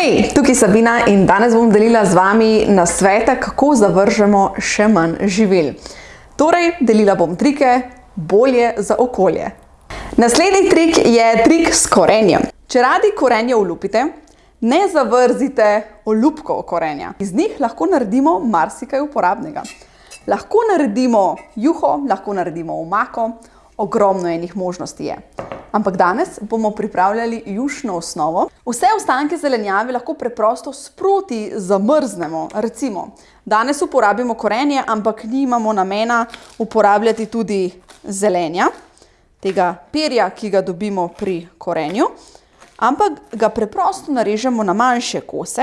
Hej, tukaj Sabina in danes bom delila z vami na svete, kako zavržemo še manj živil. Torej, delila bom trike bolje za okolje. Naslednji trik je trik s korenjem. Če radi korenje olupite, ne zavrzite olupkov korenja. Iz njih lahko naredimo marsikaj uporabnega. Lahko naredimo juho, lahko naredimo omako, ogromno enih možnosti je. Ampak danes bomo pripravljali jušno osnovo. Vse ostanke zelenjave lahko preprosto sproti zamrznemo. Recimo, danes uporabimo korenje, ampak nimamo namena uporabljati tudi zelenja, tega perja, ki ga dobimo pri korenju, ampak ga preprosto narežemo na manjše kose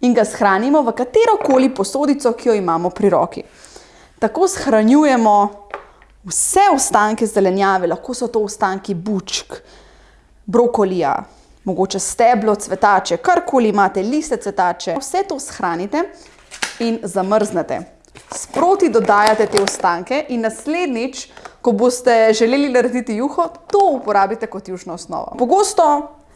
in ga shranimo v katerokoli posodico, ki jo imamo pri roki. Tako shranjujemo vse ostanke zelenjave, lahko so to ostanki bučk, brokolija, mogoče steblo cvetače, karkoli imate, liste cvetače, vse to shranite in zamrznete. Sproti dodajate te ostanke in naslednjič, ko boste želeli narediti juho, to uporabite kot jušno osnovo. Pogosto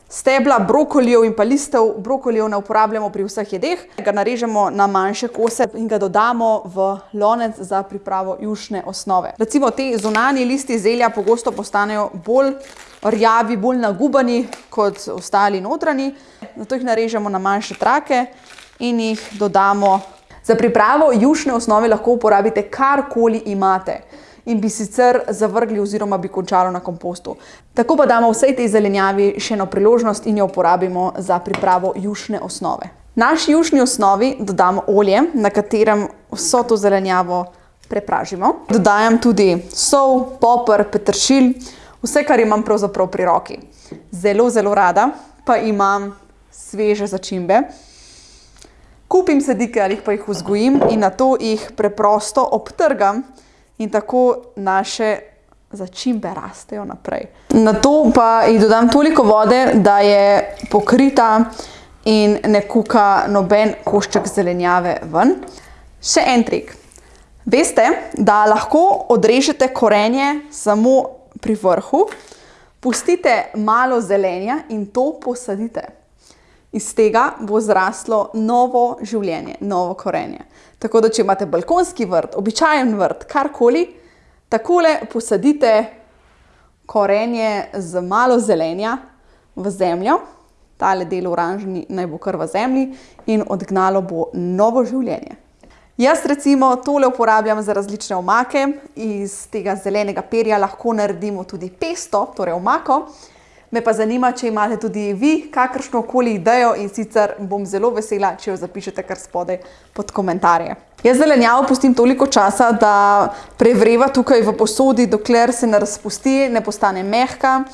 Stebla brokolijev in pa listev brokolijev ne uporabljamo pri vseh jedeh. Ga narežemo na manjše kose in ga dodamo v lonec za pripravo jušne osnove. Recimo te zunanji listi zelja pogosto postanejo bolj rjavi, bolj nagubani kot ostali notranji. Zato jih narežemo na manjše trake in jih dodamo. Za pripravo jušne osnove lahko uporabite karkoli imate in bi sicer zavrgli oziroma bi končalo na kompostu. Tako pa damo vsej tej zelenjavi še eno priložnost in jo uporabimo za pripravo jušne osnove. Naši jušni osnovi dodamo olje, na katerem vso to zelenjavo prepražimo. Dodajam tudi sol, popr, petršilj, vse, kar imam pravzaprav pri roki. Zelo, zelo rada pa imam sveže začimbe. Kupim sadike ali pa jih vzgojim in nato jih preprosto obtrgam in tako naše začimbe rastejo naprej. Na to pa jih dodam toliko vode, da je pokrita in ne kuka noben košček zelenjave ven. Še en trik. Veste, da lahko odrežete korenje samo pri vrhu, pustite malo zelenja in to posadite. Iz tega bo zraslo novo življenje, novo korenje. Tako da, če imate balkonski vrt, običajen vrt, karkoli, takole posadite korenje z malo zelenja v zemljo, tale del oranžni naj bo kar v zemlji in odgnalo bo novo življenje. Jaz recimo tole uporabljam za različne omake, iz tega zelenega perja lahko naredimo tudi pesto, torej omako, Me pa zanima, če imate tudi vi kakršno koli idejo in sicer bom zelo vesela, če jo zapišete kar spodaj pod komentarje. Jaz zelenjavo pustim toliko časa, da prevreva tukaj v posodi, dokler se ne razpusti, ne postane mehka.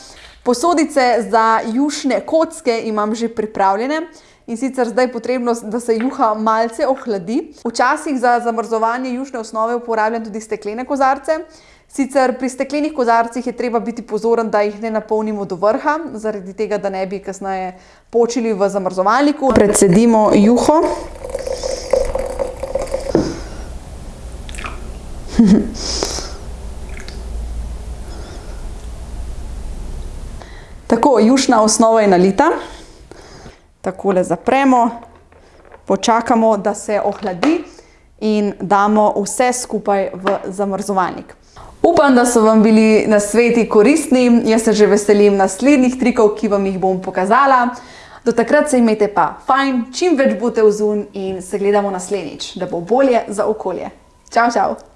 Posodice za jušne kocke imam že pripravljene in sicer zdaj je potrebno, da se juha malce ohladi. Včasih za zamrzovanje jušne osnove uporabljam tudi steklene kozarce. Sicer pri steklenih kozarcih je treba biti pozoren, da jih ne napolnimo do vrha, zaradi tega, da ne bi kasneje počili v zamrzovalniku. Predsedimo juho. Tako, jušna osnova je nalita. Takole zapremo, počakamo, da se ohladi in damo vse skupaj v zamrzovalnik. Upam, da so vam bili nasveti koristni. Jaz se že veselim naslednjih trikov, ki vam jih bom pokazala. Do takrat se imejte pa fajn, čim več bote vzun in se gledamo naslednjič, da bo bolje za okolje. Čau, čau!